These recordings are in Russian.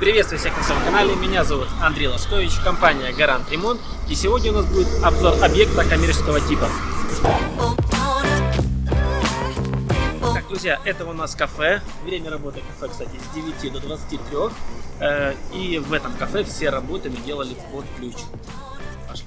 Приветствую всех на своем канале, меня зовут Андрей Лоскович, компания Гарант Ремонт и сегодня у нас будет обзор объекта коммерческого типа. Так, друзья, это у нас кафе, время работы кафе, кстати, с 9 до 23 э, и в этом кафе все работы мы делали под ключ. Пошли.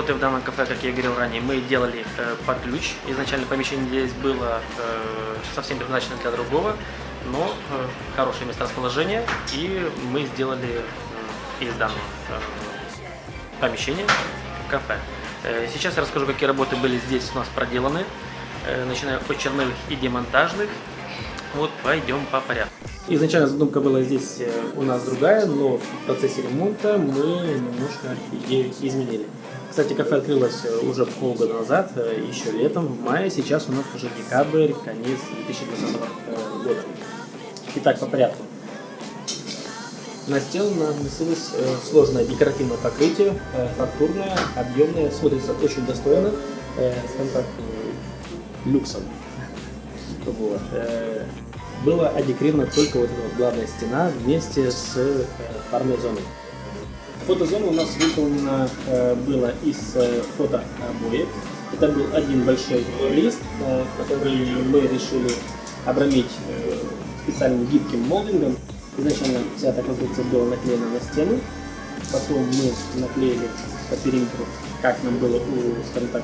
Работы в данном кафе, как я говорил ранее, мы делали э, под ключ. Изначально помещение здесь было э, совсем предназначено для другого, но э, хорошее месторасположение, и мы сделали э, из данного э, помещения кафе. Э, сейчас я расскажу, какие работы были здесь у нас проделаны, э, начиная от черновых и демонтажных. Вот пойдем по порядку. Изначально задумка была здесь э, у нас другая, но в процессе ремонта мы немножко идею изменили. Кстати, кафе открылось э, уже полгода назад, э, еще летом, в мае. Сейчас у нас уже декабрь, конец 2020 э, года. Итак, по порядку. На стену наносилось сложное декоративное покрытие, фактурное, объемное, смотрится очень достойно, скажем так, люксом. Вот. Была одекрирована только вот эта вот главная стена вместе с парной зоной. Фотозона у нас выполнена э, была из э, фотообоев. Это был один большой лист, э, который мы решили обрамить э, специальным гибким молдингом. Изначально вся эта конструкция была наклеена на стену, потом мы наклеили по периметру, как нам было, скажем так,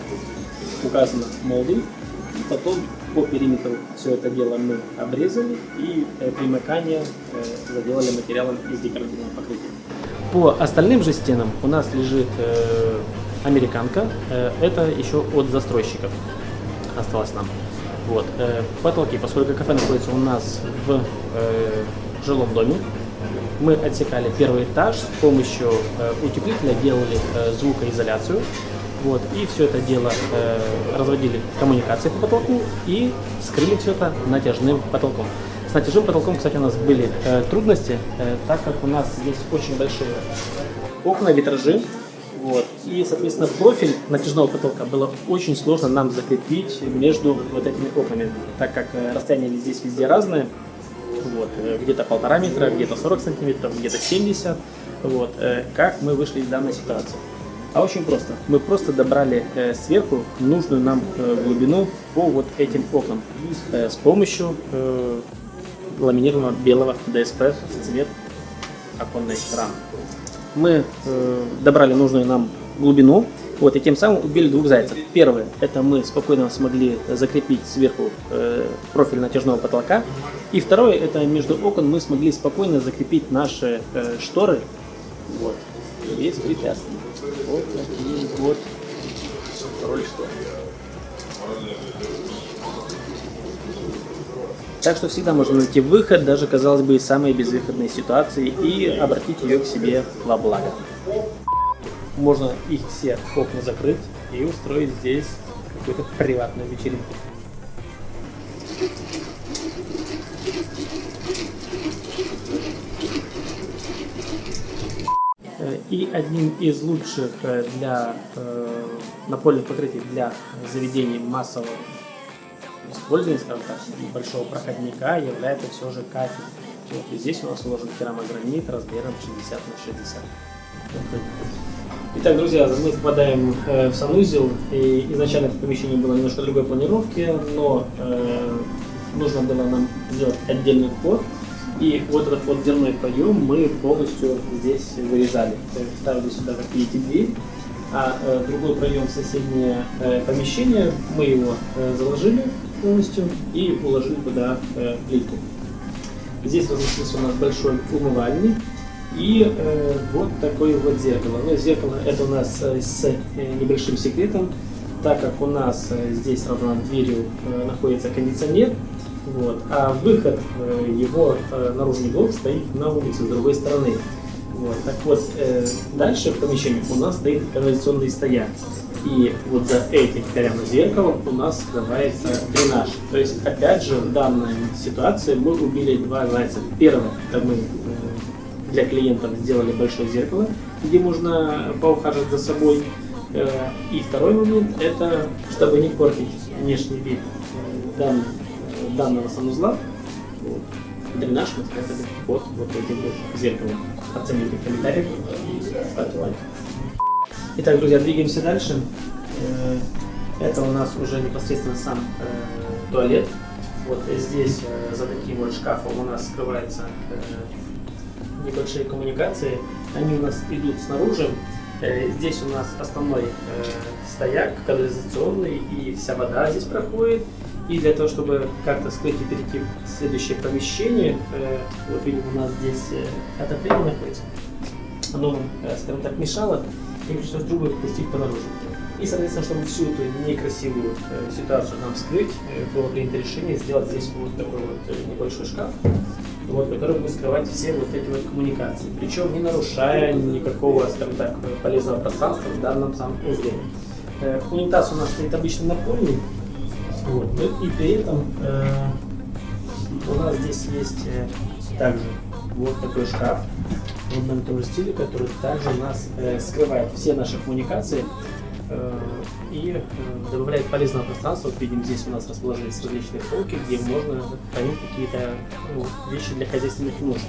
указано молдинг. Потом по периметру все это дело мы обрезали и э, примыкание э, заделали материалом из декоративного покрытия. По остальным же стенам у нас лежит э, американка. Э, это еще от застройщиков осталось нам. Вот. э, потолки, поскольку кафе находится у нас в э, жилом доме, мы отсекали первый этаж с помощью э, утеплителя, делали э, звукоизоляцию. Вот, и все это дело э, разводили коммуникации по потолку и скрыли все это натяжным потолком. Натяжным потолком, кстати, у нас были э, трудности, э, так как у нас здесь очень большие окна, витражи. Вот. И, соответственно, профиль натяжного потолка было очень сложно нам закрепить между вот этими окнами, так как э, расстояния здесь везде разные. Вот, э, где-то полтора метра, где-то 40 сантиметров, где-то 70. Вот, э, как мы вышли из данной ситуации? А очень просто. Мы просто добрали сверху нужную нам глубину по вот этим окнам с помощью ламинированного белого ДСП цвет оконной рамы. Мы э, добрали нужную нам глубину, вот, и тем самым убили двух зайцев. Первое, это мы спокойно смогли закрепить сверху э, профиль натяжного потолка. И второе, это между окон мы смогли спокойно закрепить наши э, шторы вот, без препятствий. Вот такие вот Так что всегда можно найти выход, даже, казалось бы, из самой безвыходной ситуации и обратить ее к себе во благо. Можно их все окна закрыть и устроить здесь какую-то приватную вечеринку. Э, И одним из лучших э, для э, напольных покрытий для заведений массового использования, скажем так, большого проходника является все же кафель. Вот, и здесь у нас уложен керамогранит размером 60 на 60. Итак, друзья, мы попадаем э, в санузел, и изначально это помещение было немножко другой планировки, но э, нужно было нам сделать отдельный вход, и вот этот вот дверной проем мы полностью здесь вырезали. То есть Ставили сюда, как видите, дверь, а э, другой проем в соседнее э, помещение мы его э, заложили полностью и уложили туда э, плитку. Здесь разместился у нас большой умывальник и э, вот такое вот зеркало. Но зеркало это у нас э, с э, небольшим секретом. так как у нас э, здесь сразу над дверью э, находится кондиционер, вот, а выход э, его э, наружный блок стоит на улице с другой стороны. Вот, так вот, э, дальше в помещении у нас стоит канализационный стояк. И вот за этим прямо зеркалом у нас скрывается дренаж. То есть, опять же, в данной ситуации мы убили два зайца. Первое, это мы э, для клиентов сделали большое зеркало, где можно поухаживать за собой. Э, И второй момент, это чтобы не портить внешний вид э, дан- данного санузла. Вот. Дренаж мы спрятали вот, вот этим вот зеркалом. Оцените в комментариях и ставьте лайк. Итак, друзья, двигаемся дальше. Э, Это у нас уже непосредственно сам э, туалет. Вот здесь э, за таким вот шкафом у нас скрываются небольшие коммуникации. Они у нас идут снаружи. Здесь у нас основной стояк канализационный, и вся вода здесь проходит. И для того, чтобы как-то скрыть и перейти в следующее помещение, вот видим, у нас здесь отопление находится. Оно, скажем так, мешало, и пришлось трубы пустить по наружу. И, соответственно, чтобы всю эту некрасивую э, ситуацию нам скрыть, э, было принято решение сделать здесь вот такой вот э, небольшой шкаф, вот, который будет скрывать все вот эти вот коммуникации. Причем не нарушая никакого, скажем так, полезного пространства в данном самом узле. Э, унитаз у нас стоит обычно напольный, вот, ну и при этом э, у нас здесь есть э, также вот такой шкаф в одном стиле, который также нас э, скрывает все наши коммуникации э, и э, добавляет полезного пространства. Вот видим, здесь у нас расположились различные полки, где можно хранить какие-то ну, вещи для хозяйственных нужд.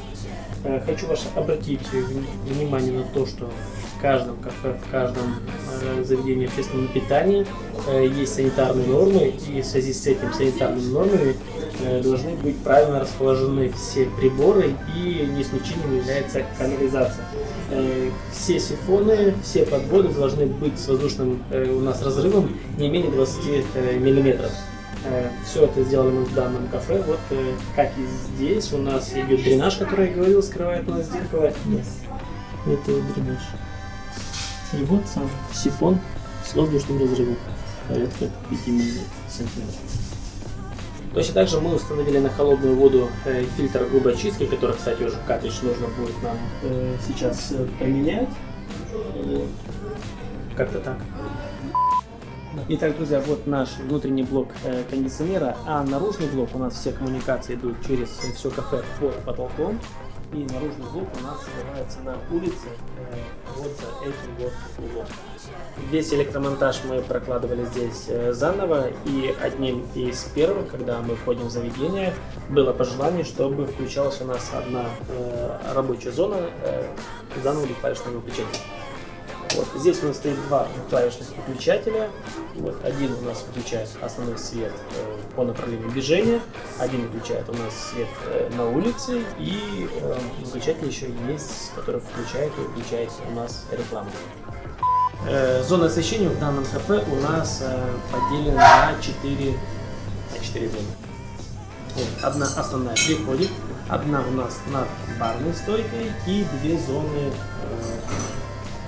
Э, Хочу ваше обратить вни- внимание на то, что в каждом кафе, в каждом э, заведении общественного питания э, есть санитарные нормы, и в связи с этим санитарными нормами должны быть правильно расположены все приборы, и не исключением является канализация. Э, Все сифоны, все подводы должны быть с воздушным э, у нас разрывом не менее 20 э, миллиметров. Все это сделали мы в данном кафе. Вот э, как и здесь у нас идет дренаж, который я говорил, скрывает у нас зеркало. Это дренаж. И вот сам сифон с воздушным разрывом. Порядка 5 сантиметров. Точно так же мы установили на холодную воду э, фильтр грубой очистки, который, кстати, уже картридж нужно будет нам э, сейчас э, поменять. Вот. Как-то так. Итак, друзья, вот наш внутренний блок кондиционера, а наружный блок у нас все коммуникации идут через все кафе под потолком. И наружный блок у нас скрывается на улице вот за этим вот углом. Весь электромонтаж мы прокладывали здесь э, заново, и одним из первых, когда мы входим в заведение, было пожелание, чтобы включалась у нас одна э, рабочая зона э, заново или клавишного выключения. Вот. Здесь у нас стоит два клавишных выключателя. Вот. Один у нас выключает основной свет э, по направлению движения, один выключает у нас свет э, на улице, и э, выключатель еще есть, который включает и выключает у нас рекламу. Э, зона освещения в данном кафе у нас э, поделена на 4, на 4 зоны. Вот, одна основная при входе, одна у нас над барной стойкой и две зоны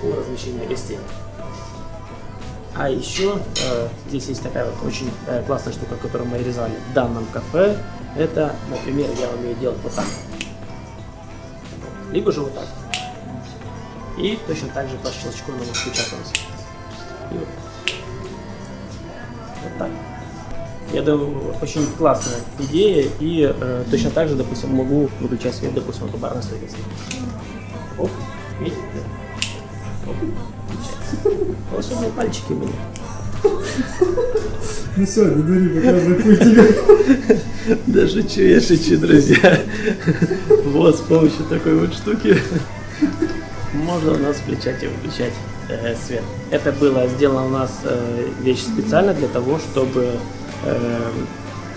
по размещению гостей. А еще э, здесь есть такая вот очень э, классная штука, которую мы реализовали в данном кафе. Это, например, я умею делать вот так. Либо же вот так. И точно так же по щелчку она будет у. И вот. Вот так. Я думаю, очень классная идея, и э, точно так же, допустим, могу выключать свет, допустим, у барной стойки. Оп, видите? Волшебные пальчики у меня. Ну все, не дури, показывай путь тебе. Да шучу, я шучу, друзья. Вот, с помощью такой вот штуки можно у нас включать и выключать э, свет. Это было сделано у нас э, вещь специально для того, чтобы э,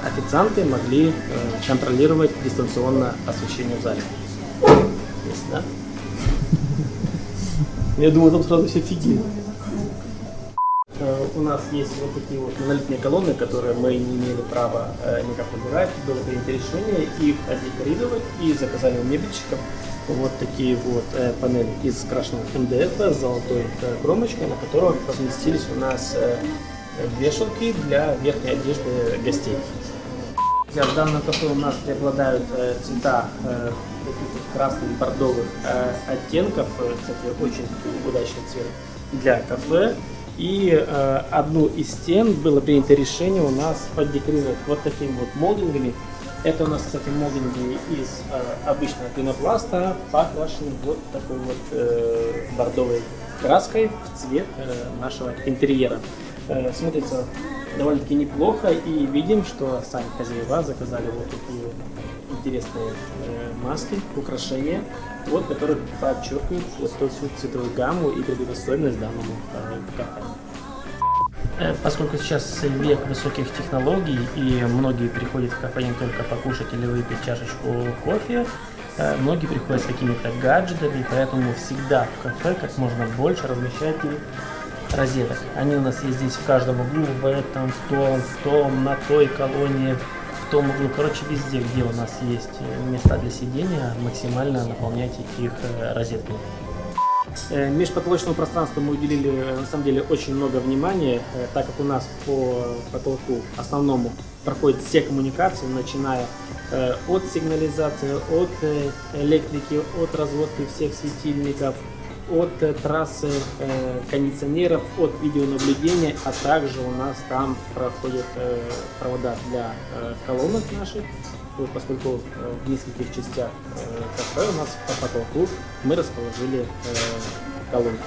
официанты могли э, контролировать дистанционно освещение в зале. Есть, да? Я думаю, там сразу все офигеют. Э, У нас есть вот такие вот монолитные колонны, которые мы не имели права э, никак убирать. Было принято решение их отдекорировать и заказали у мебельщиков вот такие вот э, панели из крашеного МДФ с золотой э, кромочкой, на которых разместились у нас э, вешалки для верхней одежды гостей. В данном кафе у нас преобладают э, цвета э, красных, бордовых э, оттенков. Кстати, очень удачный цвет для кафе. И э, одну из стен было принято решение у нас поддекорировать вот такими вот молдингами. Это у нас, кстати, молдинги из э, обычного пенопласта, покрашены вот такой вот э, бордовой краской в цвет э, нашего интерьера. Э, смотрится довольно-таки неплохо и видим, что сами хозяева заказали вот такие интересные э, маски, украшения, вот, которые подчеркивают вот эту всю цветовую гамму и придают особенность данному э, кафе. Э, Поскольку сейчас век высоких технологий и многие приходят в кафе не только покушать или выпить чашечку кофе, э, многие приходят с какими-то гаджетами, поэтому всегда в кафе как можно больше размещайте розеток. Они у нас есть здесь в каждом углу, в этом, в том, в том, на той колонии, в том углу. Короче, везде, где у нас есть э, места для сидения, максимально наполняйте их э, розетками. Э, Межпотолочному пространству мы уделили на самом деле очень много внимания, так как у нас по потолку основному проходят все коммуникации, начиная от сигнализации, от электрики, от разводки всех светильников, от э, трассы э, кондиционеров, от видеонаблюдения, а также у нас там проходят э, провода для колонок наших, вот, поскольку в нескольких частях кафе у нас по потолку мы расположили колонки.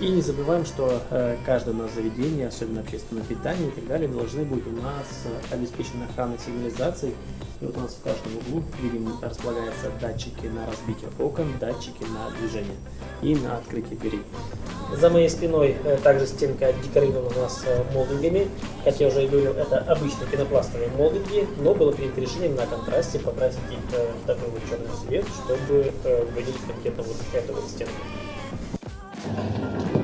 И не забываем, что э, каждое у нас заведение, особенно общественное питание и так далее, должны быть у нас обеспечены охранной сигнализацией. И вот у нас в каждом углу, видим, располагаются датчики на разбитие окон, датчики на движение и на открытие дверей. За моей спиной э, также стенка декорирована у нас э, молдингами. Как я уже говорил, это обычные пенопластовые молдинги, но было принято решение на контрасте покрасить их э, в такой вот черный цвет, чтобы выделить конкретно вот эту вот стенку.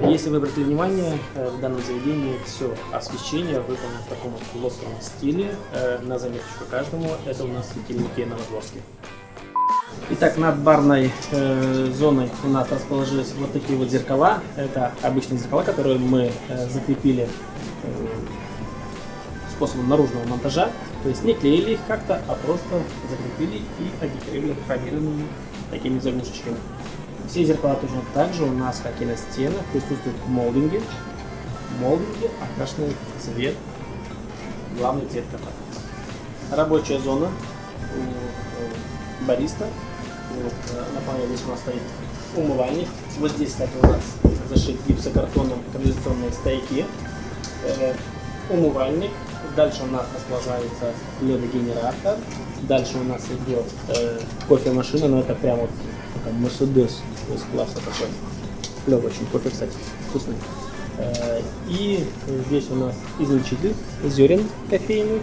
Если вы обратили внимание, э, в данном заведении все освещение выполнено в таком вот плоском стиле. Э, На заметочку каждому, это у нас светильники Новодворские. Итак, над барной э, зоной у нас расположились вот такие вот зеркала. Это обычные зеркала, которые мы э, закрепили э, способом наружного монтажа. То есть не клеили их как-то, а просто закрепили и одекорировали хромированными такими заглушечками. Все зеркала точно так же у нас, как и на стенах, присутствуют молдинги. Молдинги окрашены в цвет, главный цвет кафе. Рабочая зона у э, бариста. Э, на панели здесь у нас стоит умывальник. Вот здесь, кстати, у нас зашит гипсокартоном канализационные стойки. Э, умывальник. Дальше у нас располагается ледогенератор. Дальше у нас идет кофемашина, но это прям вот такой Мерседес класса такой. Клевый очень кофе, кстати, вкусный. Э, И здесь у нас излучитель зерен кофейный.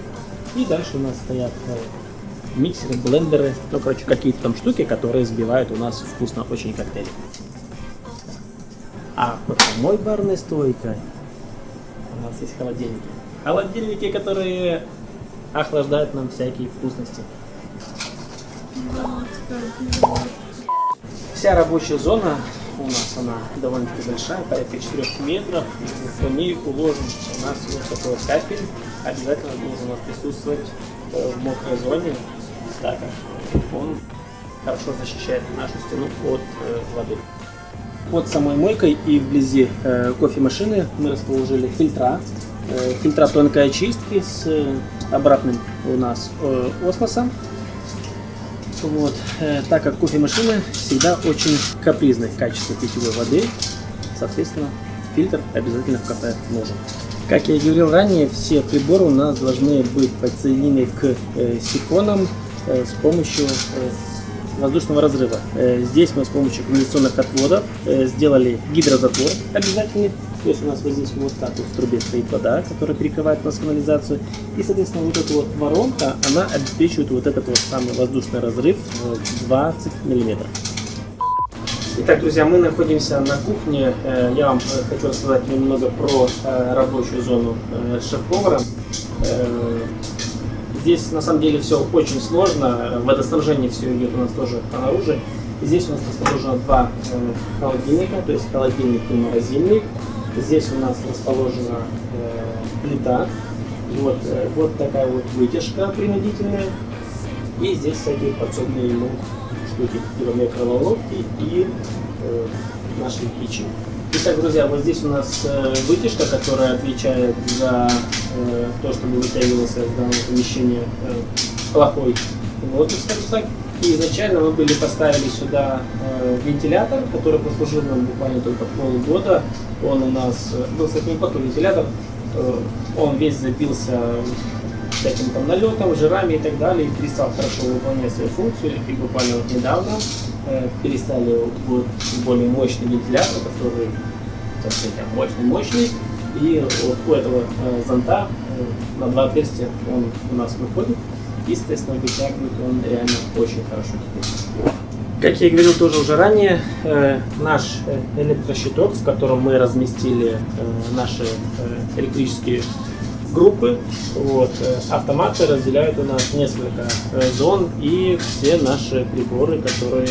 И дальше у нас стоят э, миксеры, блендеры, ну, короче, какие-то там штуки, которые сбивают у нас вкусно очень коктейли. А под самой барной стойкой у нас есть холодильники. Холодильники, которые охлаждают нам всякие вкусности. Вся рабочая зона у нас она довольно-таки большая, порядка 4 метров. По ней уложен у нас вот такой капель. Обязательно должен у нас присутствовать э, в мокрой зоне, так как он хорошо защищает нашу стену от э, воды. Под самой мойкой и вблизи э, кофемашины мы расположили фильтра. Фильтра тонкой очистки с обратным у нас осмосом. Вот, э, так как кофемашины всегда очень капризны в качестве питьевой воды, соответственно, фильтр обязательно в кафе нужен. Как я и говорил ранее, все приборы у нас должны быть подсоединены к э, сифонам э, с помощью воздушного разрыва. Здесь мы с помощью кондиционных отводов сделали гидрозатвор обязательный. То есть у нас вот здесь вот так вот в трубе стоит вода, которая перекрывает у нас канализацию. И, соответственно, вот эта вот воронка, она обеспечивает вот этот вот самый воздушный разрыв в 20 миллиметров. Итак, друзья, мы находимся на кухне. Э, Я вам э, хочу рассказать немного про э, рабочую зону шеф-повара. Здесь на самом деле все очень сложно. Водоснабжение все идет у нас тоже снаружи. Здесь у нас расположено два холодильника, то есть холодильник и морозильник. Здесь у нас расположена э, плита. Вот, э, вот такая вот вытяжка принудительная. И здесь всякие подсобные ему штуки, типа микроволновки и э, наши печи. Итак, друзья, вот здесь у нас э, вытяжка, которая отвечает за э, то, чтобы вытягивался в данном помещении э, плохой воздух, скажем так. И изначально мы были поставили сюда э, вентилятор, который прослужил нам буквально только полгода. Он у нас э, был, кстати, неплохой вентилятор. Э, он весь забился всяким там налетом, жирами и так далее, и перестал хорошо выполнять свою функцию. И буквально вот недавно э, перестали вот более мощный вентилятор, который, так мощный-мощный. И вот у этого э, зонта э, на два отверстия он у нас выходит. И, соответственно, вытягивает он реально очень хорошо. Как я и говорил тоже уже ранее, э, наш э, электрощиток, в котором мы разместили э, наши электрические группы, вот, автоматы разделяют у нас несколько зон и все наши приборы, которые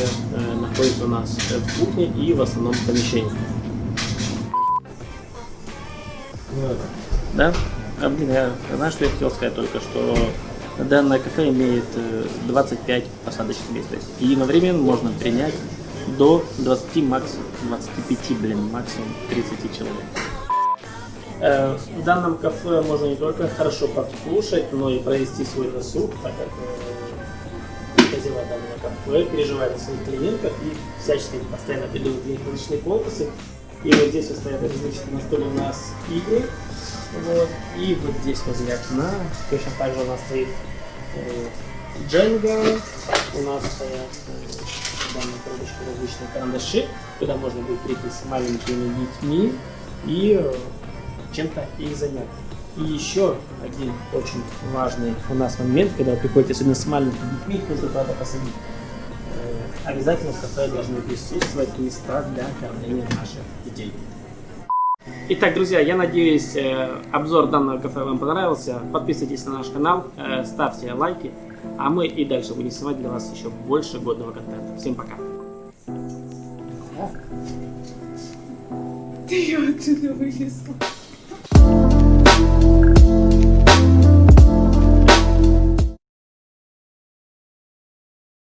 находятся у нас в кухне и в основном помещении. Да? А, блин, я знаешь, что я хотел сказать только, что данное кафе имеет э, 25 посадочных мест. То есть единовременно можно принять до 20, максимум 25, блин, максимум 30 человек. Э, В данном кафе можно не только хорошо покушать, но и провести свой досуг, так как э, хозяева данного кафе переживают о своих клиентах и всячески постоянно придумывают для них различные конкурсы. И вот здесь вот стоят различные на столе у нас игры. Вот. И вот здесь возле окна точно так же у нас стоит э, Дженга, у нас стоят э, в данной коробочке различные карандаши, куда можно будет прийти с маленькими детьми и э, чем-то их занять. И еще один очень важный у нас момент, когда вы приходите особенно с маленькими детьми, их нужно куда-то посадить. Э, Обязательно в кафе должны присутствовать места для кормления наших детей. Итак, друзья, я надеюсь, э, обзор данного кафе вам понравился. Подписывайтесь на наш канал, э, ставьте лайки, а мы и дальше будем снимать для вас еще больше годного контента. Всем пока! Ты ее оттуда вынесла.